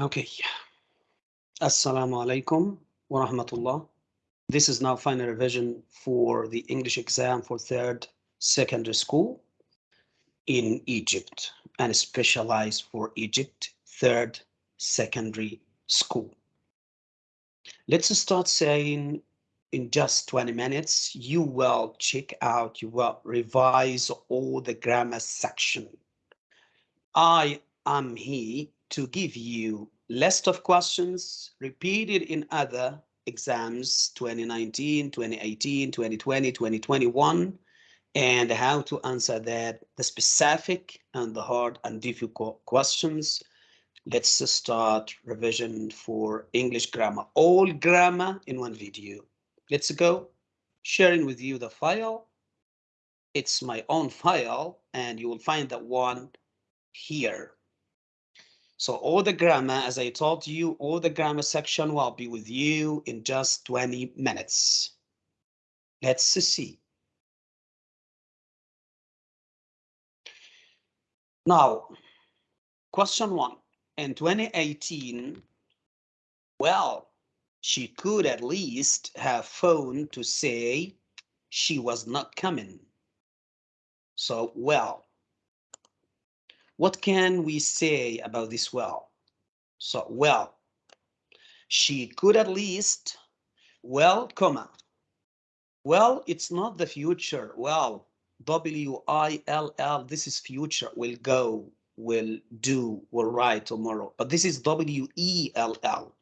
Okay. Assalamu alaikum wa rahmatullah. This is now final revision for the English exam for third secondary school in Egypt and specialized for Egypt third secondary school. Let's start saying in just 20 minutes, you will check out, you will revise all the grammar section. I am here to give you list of questions repeated in other exams 2019, 2018, 2020, 2021, and how to answer that, the specific and the hard and difficult questions. Let's start revision for English grammar, all grammar in one video. Let's go. Sharing with you the file. It's my own file and you will find that one here. So all the grammar, as I told you, all the grammar section will be with you in just 20 minutes. Let's see. Now, question one. In 2018, well, she could at least have phoned to say she was not coming. So, well, what can we say about this well? So, well, she could at least, well, comma. Well, it's not the future. Well, W-I-L-L, this is future, will go, will do, will write tomorrow. But this is W-E-L-L.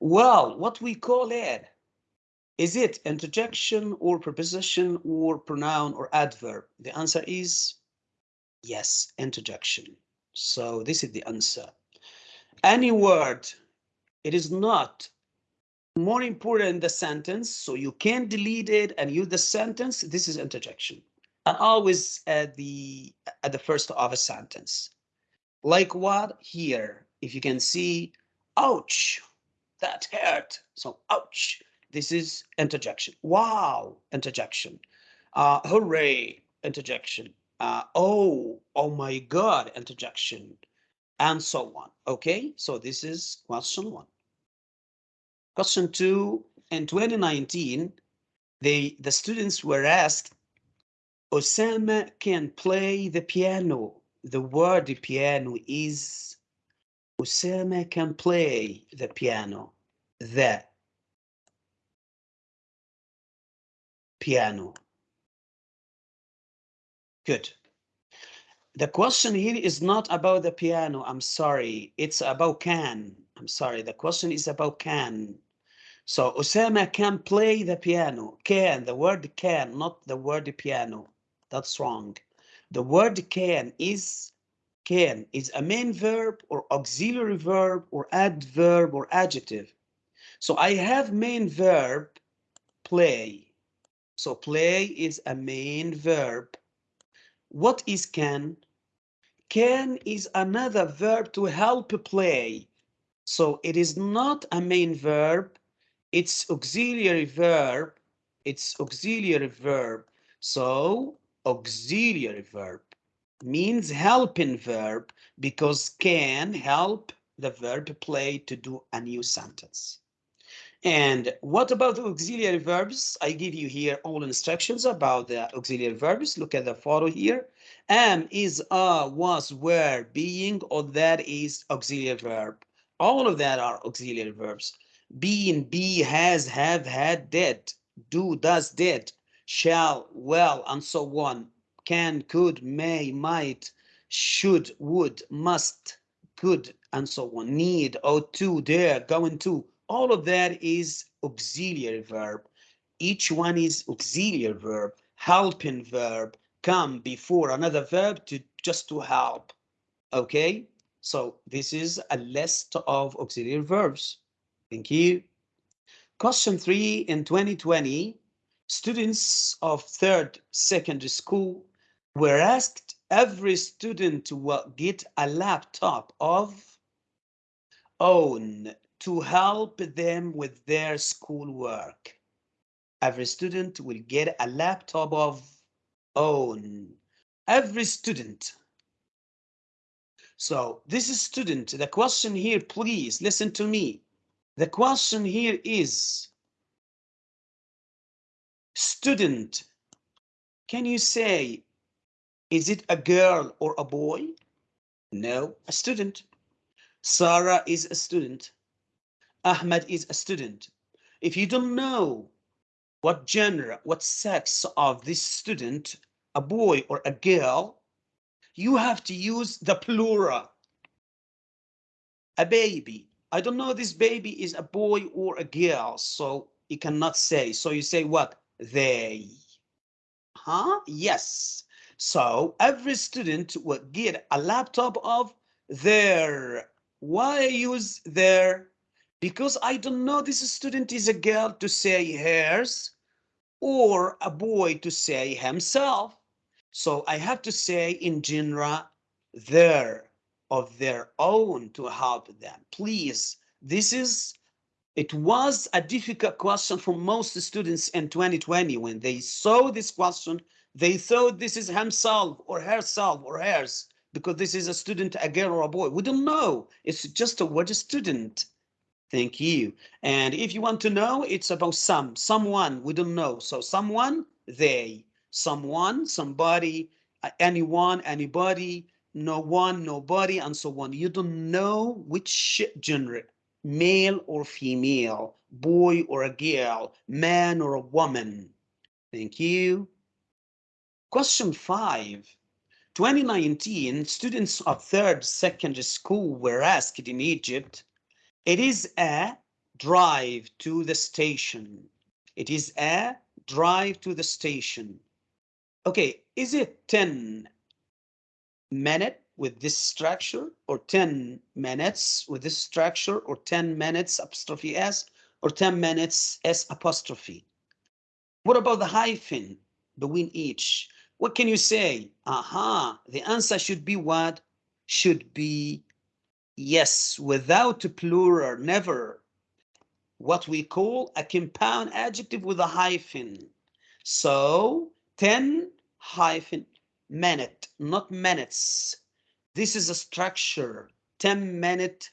Well, what we call it, is it interjection or preposition or pronoun or adverb? The answer is Yes, interjection. So this is the answer. Any word, it is not more important in the sentence, so you can delete it and use the sentence. This is interjection. And always at the at the first of a sentence. Like what? Here, if you can see, ouch, that hurt. So ouch, this is interjection. Wow, interjection. Uh, hooray, interjection uh, oh, oh my God, interjection, and so on. Okay, so this is question one. Question two, in 2019, they, the students were asked, Osama can play the piano. The word piano is, Osama can play the piano. The piano. Good. The question here is not about the piano. I'm sorry. It's about can. I'm sorry. The question is about can. So Osama can play the piano. Can, the word can, not the word piano. That's wrong. The word can is can is a main verb or auxiliary verb or adverb or adjective. So I have main verb play. So play is a main verb what is can? Can is another verb to help play. So it is not a main verb. It's auxiliary verb. It's auxiliary verb. So auxiliary verb means helping verb because can help the verb play to do a new sentence. And what about the auxiliary verbs? I give you here all instructions about the auxiliary verbs. Look at the photo here. Am, is, are, was, were, being, or that is auxiliary verb. All of that are auxiliary verbs. Being, be, has, have, had, did, do, does, did, shall, well, and so on. Can, could, may, might, should, would, must, could, and so on. Need, ought to, dare, going to all of that is auxiliary verb. Each one is auxiliary verb, helping verb, come before another verb to just to help. Okay, so this is a list of auxiliary verbs. Thank you. Question three in 2020, students of third secondary school were asked every student to get a laptop of own to help them with their schoolwork. Every student will get a laptop of own. Every student. So this is student. The question here, please listen to me. The question here is student. Can you say, is it a girl or a boy? No, a student. Sarah is a student. Ahmed is a student. If you don't know what gender, what sex of this student, a boy or a girl, you have to use the plural. A baby. I don't know this baby is a boy or a girl, so you cannot say. So you say what? They. Huh? Yes. So every student will get a laptop of their. Why use their? Because I don't know this student is a girl to say hers or a boy to say himself. So I have to say in general their of their own to help them. Please, this is, it was a difficult question for most students in 2020 when they saw this question, they thought this is himself or herself or hers because this is a student, a girl or a boy. We don't know. It's just a word student. Thank you. And if you want to know, it's about some, someone, we don't know. So someone, they, someone, somebody, uh, anyone, anybody, no one, nobody, and so on. You don't know which gender, male or female, boy or a girl, man or a woman. Thank you. Question five. 2019, students of third secondary school were asked in Egypt it is a drive to the station. It is a drive to the station. Okay, is it 10 minute with this structure or 10 minutes with this structure or 10 minutes apostrophe S or 10 minutes S apostrophe? What about the hyphen between each? What can you say? Aha, the answer should be what? Should be Yes, without a plural, never. What we call a compound adjective with a hyphen. So 10 hyphen minute, not minutes. This is a structure, 10 minute,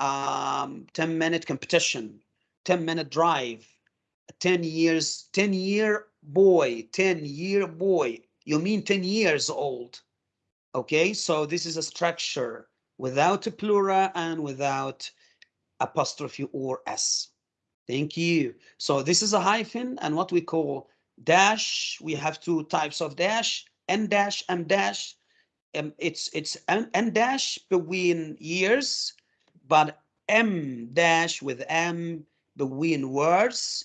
um, 10 minute competition, 10 minute drive, 10 years, 10 year boy, 10 year boy. You mean 10 years old. Okay, so this is a structure without a plural and without apostrophe or s. Thank you. So this is a hyphen and what we call dash. We have two types of dash, n dash, m dash. Um, it's it's n, n dash between years, but m dash with m between words,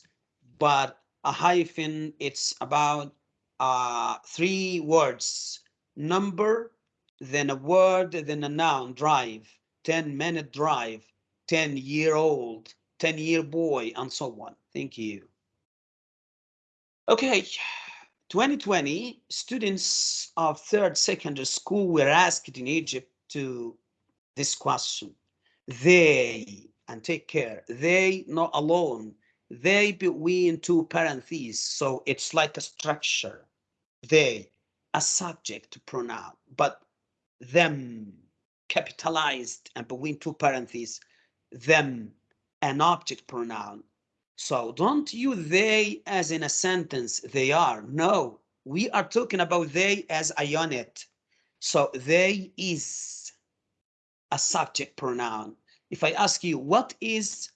but a hyphen, it's about uh, three words, number, then a word, then a noun, drive, 10 minute drive, 10 year old, 10 year boy, and so on. Thank you. Okay, 2020, students of third secondary school were asked in Egypt to this question. They, and take care, they not alone, they between two parentheses. So it's like a structure. They, a subject pronoun, but them capitalized and between two parentheses, them an object pronoun. So don't use they as in a sentence, they are. No, we are talking about they as a unit. So they is a subject pronoun. If I ask you, what is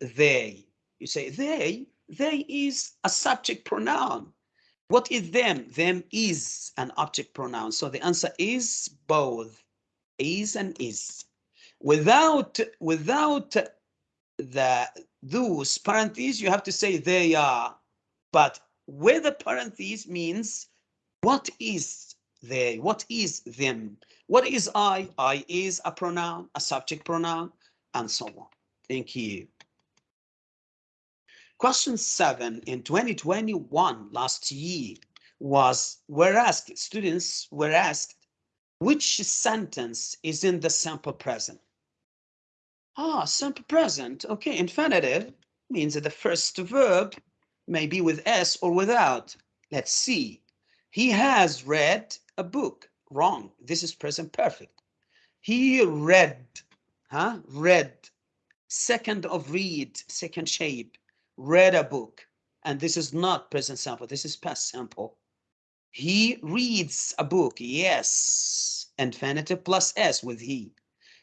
they? You say they, they is a subject pronoun. What is them? Them is an object pronoun. So the answer is both is and is. Without without the those parentheses, you have to say they are. But with the parentheses means what is they? What is them? What is I? I is a pronoun, a subject pronoun, and so on. Thank you. Question seven in 2021, last year, was were asked, students were asked, which sentence is in the simple present? Ah, simple present. Okay, infinitive means that the first verb may be with S or without. Let's see. He has read a book. Wrong. This is present perfect. he read huh read second of read second shape read a book and this is not present sample, this is past sample. he reads a book yes infinitive plus s with he.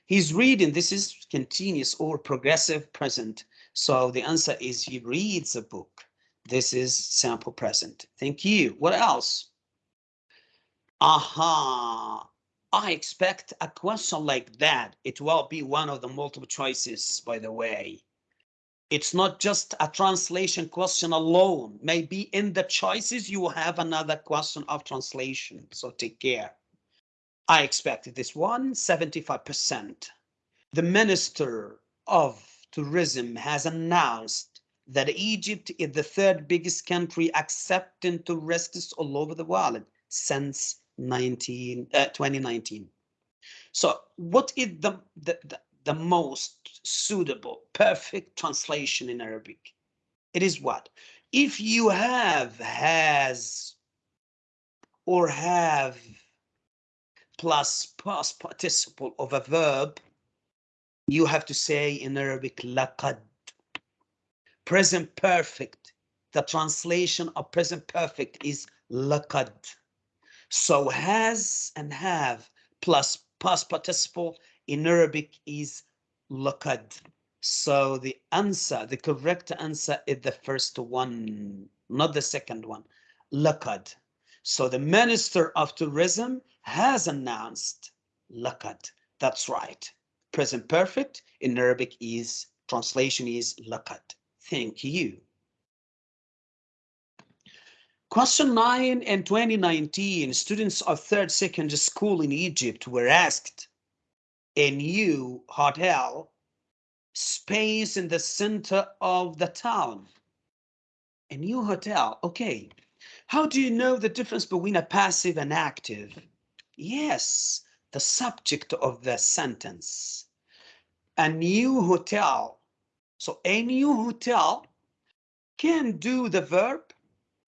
He's reading this is continuous or progressive present. So the answer is he reads a book. This is sample present. Thank you. What else? Aha. I expect a question like that. It will be one of the multiple choices, by the way. It's not just a translation question alone. Maybe in the choices, you have another question of translation. So take care. I expected this one, 75%. The Minister of Tourism has announced that Egypt is the third biggest country accepting tourists all over the world since 19 uh, 2019 so what is the, the the the most suitable perfect translation in arabic. It is what? If you have has or have plus past participle of a verb you have to say in arabic laqad. Present perfect. The translation of present perfect is laqad. So has and have plus past participle in Arabic is laqad. So the answer, the correct answer is the first one, not the second one, laqad. So the Minister of Tourism has announced laqad. That's right. Present perfect in Arabic is, translation is laqad. Thank you. Question 9 in 2019, students of third secondary school in Egypt were asked a new hotel space in the center of the town. A new hotel, okay. How do you know the difference between a passive and active? Yes, the subject of the sentence. A new hotel. So a new hotel can do the verb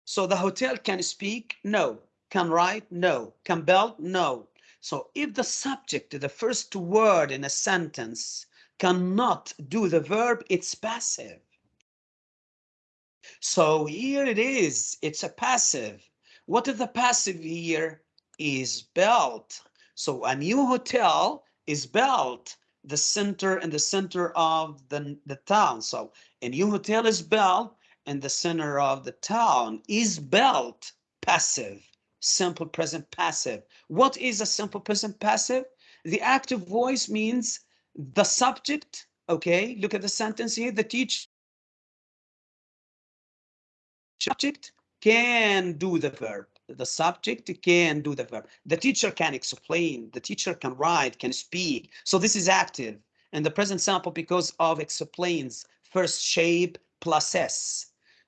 so the hotel can speak? No. Can write? No. Can build? No. So if the subject, the first word in a sentence, cannot do the verb, it's passive. So here it is, it's a passive. What is the passive here? Is built. So a new hotel is built the center and the center of the, the town. So a new hotel is built in the center of the town is built passive, simple present passive. What is a simple present passive? The active voice means the subject, okay, look at the sentence here, the teacher subject can do the verb. The subject can do the verb. The teacher can explain, the teacher can write, can speak. So this is active. And the present sample because of explains first shape plus s.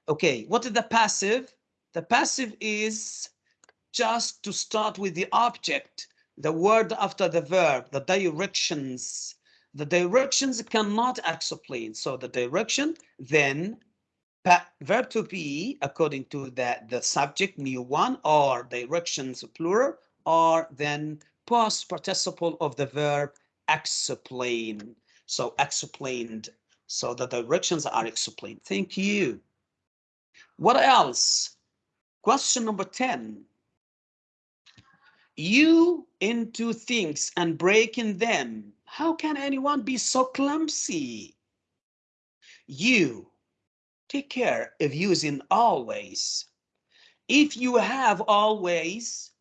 Okay, what is the passive? The passive is just to start with the object, the word after the verb, the directions. The directions cannot explain. So the direction, then verb to be, according to the, the subject, new one, or directions plural, or then past participle of the verb explain. So explained. So the directions are explained. Thank you. What else? Question number 10. You into things and breaking them. How can anyone be so clumsy? You take care of using always. If you have always,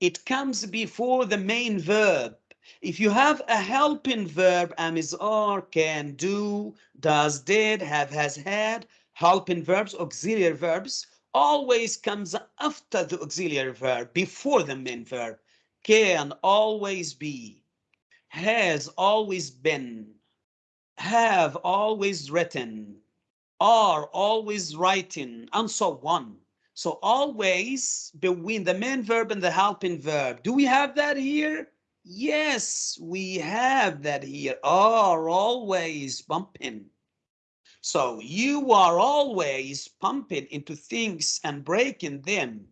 it comes before the main verb. If you have a helping verb, am, is, are, can, do, does, did, have, has, had, helping verbs, auxiliary verbs, always comes after the auxiliary verb, before the main verb. Can always be, has always been, have always written, are always writing, and so on. So always between the main verb and the helping verb. Do we have that here? Yes, we have that here. Are always bumping. So you are always pumping into things and breaking them.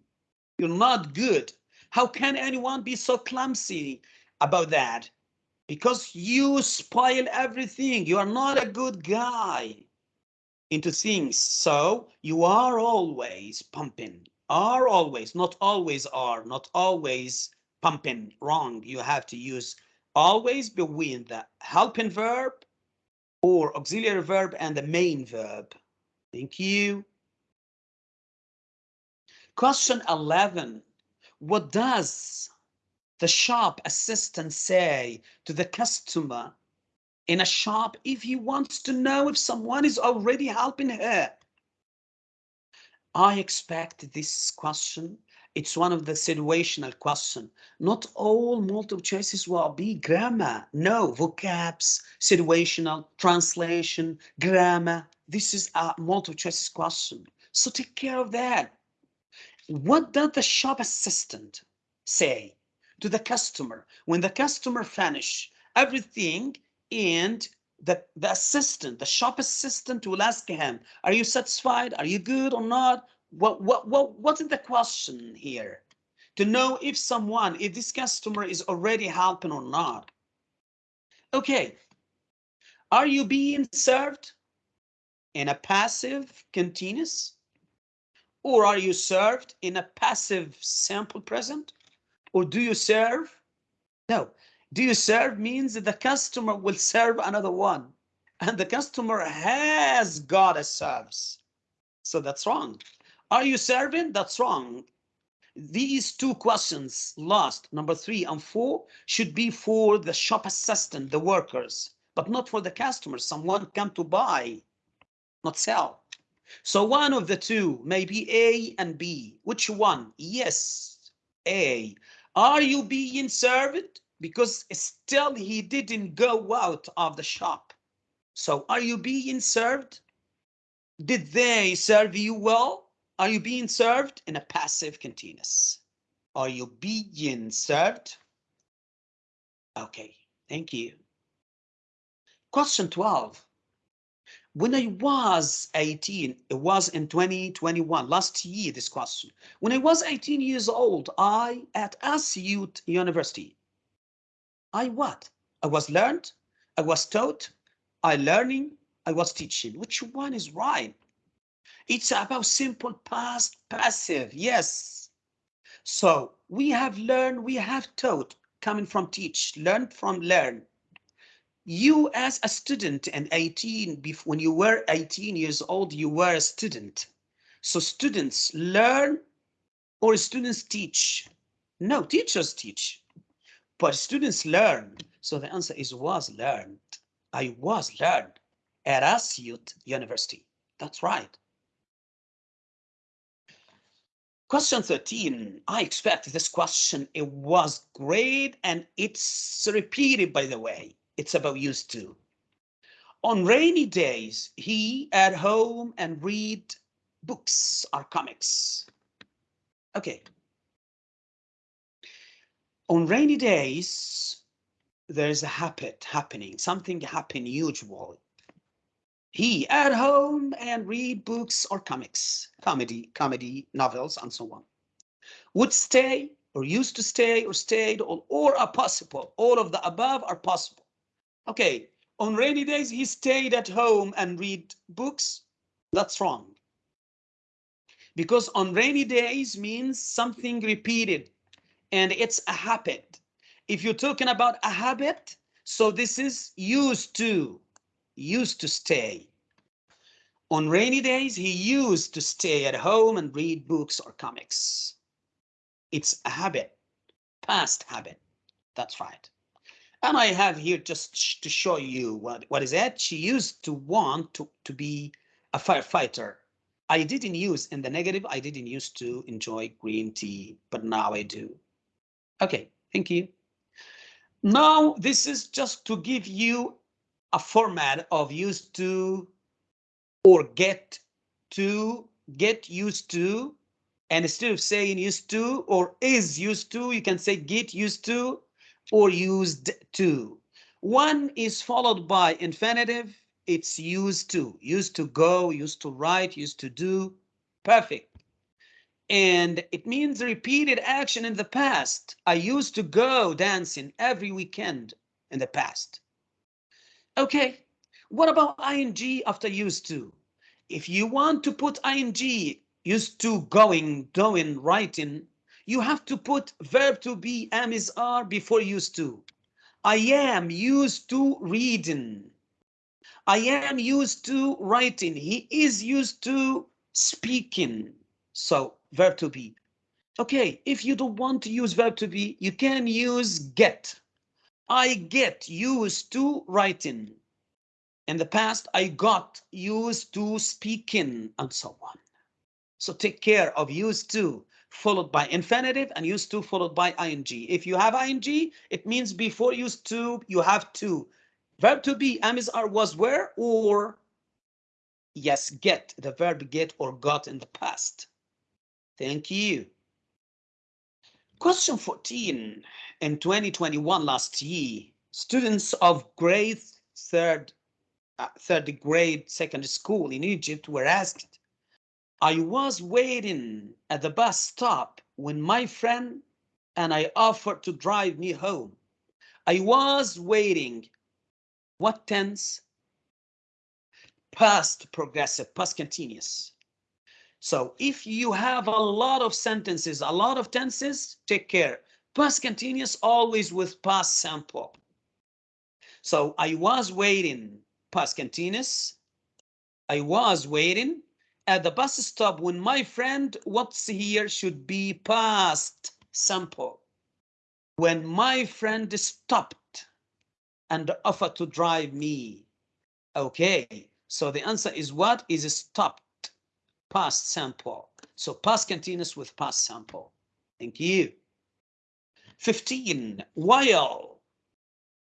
You're not good. How can anyone be so clumsy about that? because you spoil everything. You are not a good guy into things. So you are always pumping, are always, not always are, not always pumping. Wrong. You have to use always between the helping verb or auxiliary verb and the main verb. Thank you. Question 11. What does the shop assistant say to the customer in a shop if he wants to know if someone is already helping her? I expect this question. It's one of the situational question. Not all multiple choices will be grammar. No, vocabs, situational, translation, grammar. This is a multiple choices question. So take care of that. What does the shop assistant say to the customer when the customer finish everything and the, the assistant, the shop assistant will ask him, are you satisfied? Are you good or not? What, what, what, what is the question here? To know if someone, if this customer is already helping or not. Okay, are you being served in a passive continuous? Or are you served in a passive simple present? Or do you serve? No. Do you serve means that the customer will serve another one. And the customer has got a service. So that's wrong. Are you serving? That's wrong. These two questions, last, number three and four, should be for the shop assistant, the workers, but not for the customers. Someone come to buy, not sell. So one of the two may be A and B. Which one? Yes, A. Are you being served? Because still he didn't go out of the shop. So are you being served? Did they serve you well? Are you being served in a passive continuous? Are you being served? Okay, thank you. Question 12 when I was 18, it was in 2021, last year, this question. When I was 18 years old, I, at Asyut University, I what? I was learned, I was taught, I learning, I was teaching. Which one is right? It's about simple past passive, yes. So we have learned, we have taught, coming from teach, learn from learn. You as a student and 18 when you were 18 years old you were a student. So students learn or students teach? No teachers teach but students learn. So the answer is was learned. I was learned at Asyut University. That's right Question 13, I expect this question, it was great and it's repeated by the way. It's about used to. On rainy days, he at home and read books or comics. Okay. On rainy days, there's a habit happening, something happen usually. He at home and read books or comics, comedy, comedy, novels, and so on. Would stay or used to stay or stayed or, or are possible. All of the above are possible. Okay, on rainy days, he stayed at home and read books. That's wrong. Because on rainy days means something repeated and it's a habit. If you're talking about a habit, so this is used to, used to stay. On rainy days, he used to stay at home and read books or comics. It's a habit, past habit. That's right. And I have here just to show you what, what is that. She used to want to, to be a firefighter. I didn't use in the negative, I didn't used to enjoy green tea, but now I do. Okay, thank you. Now, this is just to give you a format of used to or get to, get used to, and instead of saying used to or is used to, you can say get used to or used to. One is followed by infinitive. It's used to, used to go, used to write, used to do. Perfect. And it means repeated action in the past. I used to go dancing every weekend. in the past. Okay, what about ing after used to? If you want to put ing used to going, doing, writing, you have to put verb to be am is are before used to. I am used to reading. I am used to writing. He is used to speaking. So verb to be. Okay, if you don't want to use verb to be, you can use get. I get used to writing. In the past, I got used to speaking and so on. So take care of used to followed by infinitive and used to followed by ing. If you have ing, it means before used to, you have to. Verb to be, am, is, are, was, were, or yes, get, the verb get or got in the past. Thank you. Question 14. In 2021, last year, students of grade third, uh, third grade secondary school in Egypt were asked, I was waiting at the bus stop when my friend and I offered to drive me home. I was waiting. What tense? Past progressive, past continuous. So if you have a lot of sentences, a lot of tenses, take care. Past continuous always with past simple. So I was waiting, past continuous. I was waiting at the bus stop when my friend, what's here should be past simple. When my friend stopped and offered to drive me. Okay, so the answer is what is stopped past simple. So past continuous with past simple. Thank you. 15. While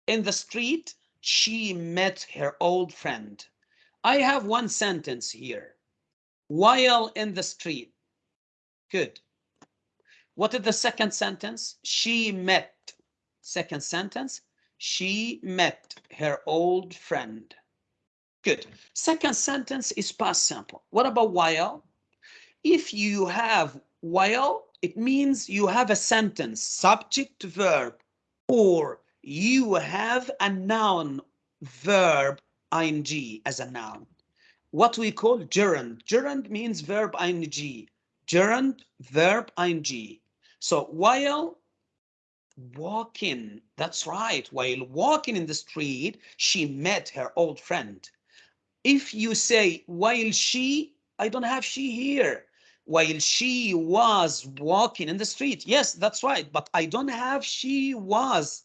in the street, she met her old friend. I have one sentence here. While in the street. Good. What is the second sentence? She met. Second sentence. She met her old friend. Good. Second sentence is past simple. What about while? If you have while, it means you have a sentence, subject verb, or you have a noun verb ing as a noun. What we call gerund. Gerund means verb ing. Gerund, verb ing. So while walking, that's right, while walking in the street, she met her old friend if you say while she i don't have she here. While she was walking in the street. Yes that's right but i don't have she was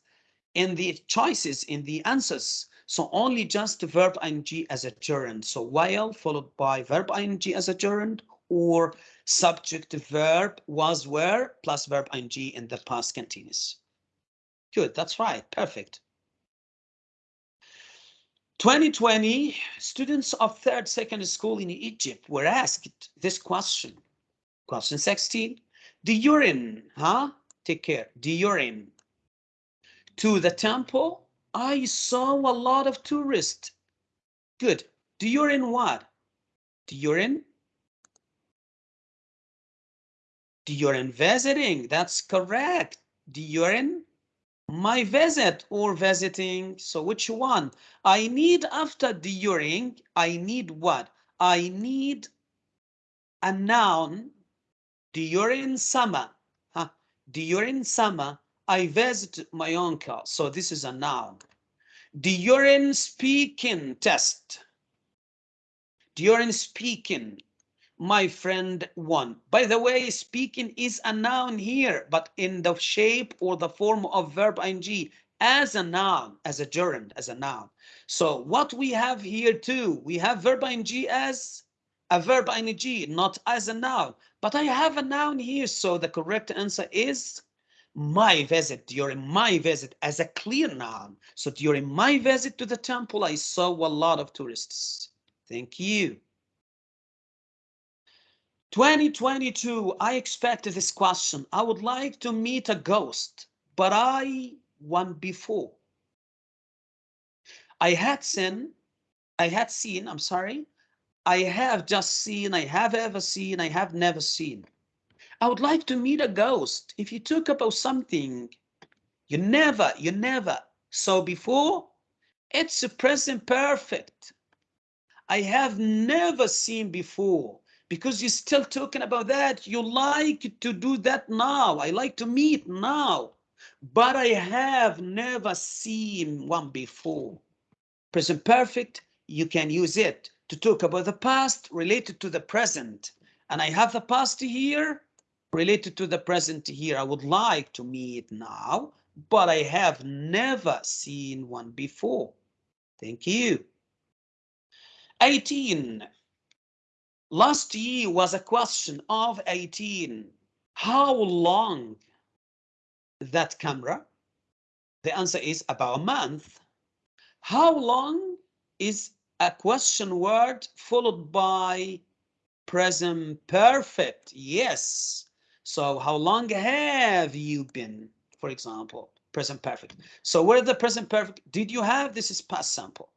in the choices in the answers. So only just verb ing as a gerund. So while followed by verb ing as a gerund or subject verb was were plus verb ing in the past continuous. Good that's right perfect 2020, students of third secondary school in Egypt were asked this question. Question 16, the urine, huh? Take care, the urine. To the temple, I saw a lot of tourists. Good. The urine what? During? During visiting, that's correct. During my visit or visiting. So which one? I need after during, I need what? I need a noun during summer. Huh? During summer, I visit my uncle. So this is a noun. During speaking test. During speaking, my friend won. By the way, speaking is a noun here, but in the shape or the form of verb ing as a noun, as a gerund, as a noun. So what we have here too, we have verb ing as a verb ing, not as a noun, but I have a noun here. So the correct answer is my visit, during my visit as a clear noun. So during my visit to the temple, I saw a lot of tourists. Thank you. 2022, I expect this question. I would like to meet a ghost, but I won before. I had seen, I had seen, I'm sorry, I have just seen, I have ever seen, I have never seen. I would like to meet a ghost. If you talk about something you never, you never saw before, it's a present perfect. I have never seen before because you're still talking about that. You like to do that now. I like to meet now, but I have never seen one before. Present perfect, you can use it to talk about the past related to the present. And I have the past here related to the present here. I would like to meet now, but I have never seen one before. Thank you. 18. Last year was a question of 18. How long that camera? The answer is about a month. How long is a question word followed by present perfect? Yes. So how long have you been, for example, present perfect. So where the present perfect, did you have, this is past simple.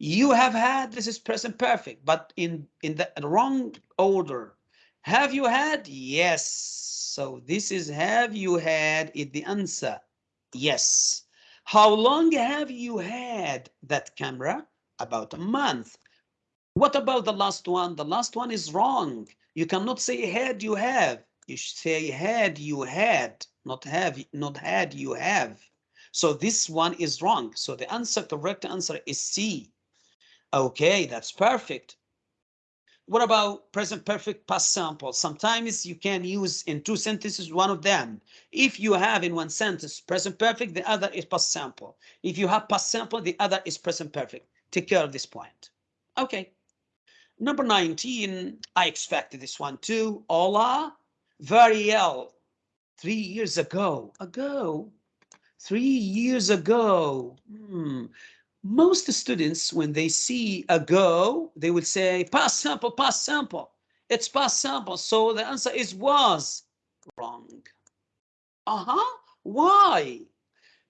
You have had, this is present perfect, but in, in the wrong order. Have you had? Yes. So this is have you had is the answer. Yes. How long have you had that camera? About a month. What about the last one? The last one is wrong. You cannot say had you have. You should say had you had, not have, not had you have. So this one is wrong. So the answer, correct answer is C. Okay, that's perfect. What about present perfect past simple? Sometimes you can use in two sentences one of them. If you have in one sentence present perfect, the other is past simple. If you have past simple, the other is present perfect. Take care of this point. Okay. Number 19, I expected this one too. Ola, Variel, three years ago. Ago? Three years ago. Hmm most students, when they see a go, they will say past simple, past simple. It's past simple. So the answer is was wrong. Uh-huh. Why?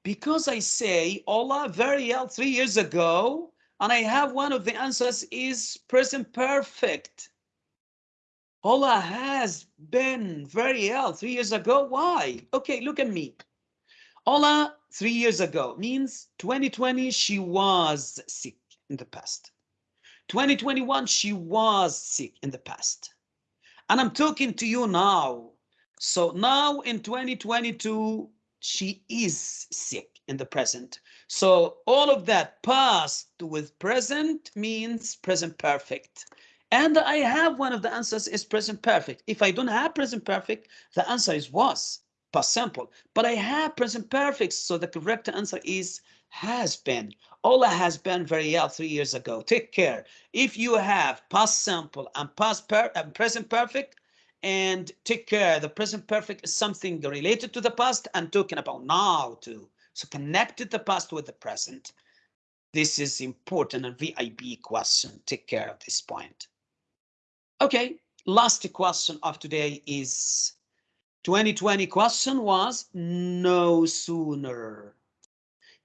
Because I say Ola very well three years ago, and I have one of the answers is present perfect. Ola has been very ill three years ago. Why? Okay, look at me. Ola three years ago means 2020 she was sick in the past. 2021 she was sick in the past. And i'm talking to you now. So now in 2022 she is sick in the present. So all of that past with present means present perfect. And i have one of the answers is present perfect. If i don't have present perfect the answer is was past simple, but I have present perfect. So the correct answer is has been. Ola has been very ill three years ago. Take care. If you have past simple and past per and present perfect, and take care, the present perfect is something related to the past and talking about now too. So connected the past with the present. This is important and VIP question. Take care of this point. Okay, last question of today is 2020 question was no sooner.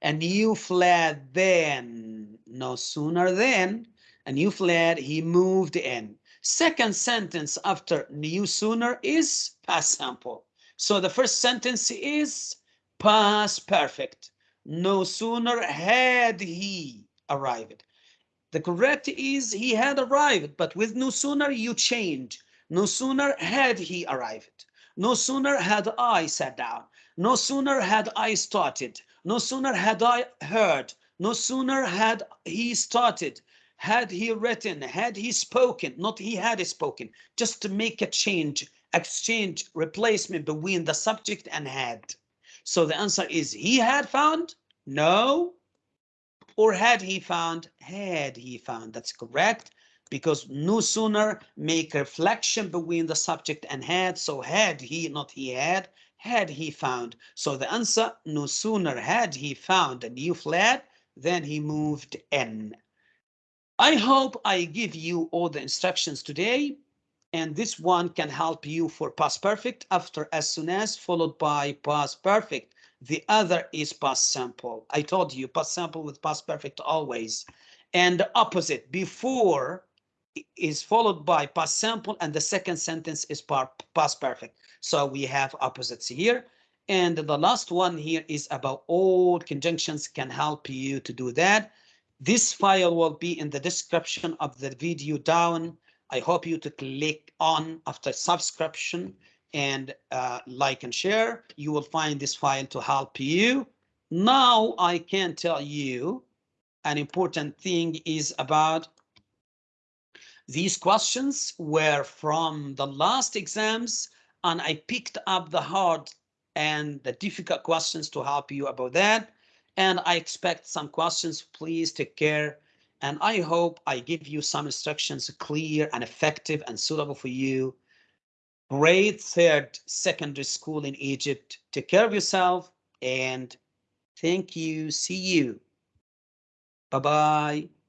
And you fled then, no sooner than, and you fled, he moved in. Second sentence after new sooner is past simple. So the first sentence is past perfect. No sooner had he arrived. The correct is he had arrived, but with no sooner you change. No sooner had he arrived. No sooner had I sat down, no sooner had I started, no sooner had I heard, no sooner had he started, had he written, had he spoken, not he had spoken, just to make a change, exchange, replacement between the subject and had. So the answer is he had found, no, or had he found, had he found, that's correct because no sooner make reflection between the subject and had. So had he, not he had, had he found. So the answer, no sooner had he found a new flat than he moved in. I hope I give you all the instructions today and this one can help you for past perfect after as soon as followed by past perfect. The other is past simple. I told you past simple with past perfect always. And opposite before is followed by past simple and the second sentence is past perfect. So we have opposites here. And the last one here is about all conjunctions can help you to do that. This file will be in the description of the video down. I hope you to click on after subscription and uh, like and share. You will find this file to help you. Now I can tell you an important thing is about these questions were from the last exams and I picked up the hard and the difficult questions to help you about that. And I expect some questions, please take care. And I hope I give you some instructions clear and effective and suitable for you. Grade third secondary school in Egypt. Take care of yourself and thank you. See you. Bye-bye.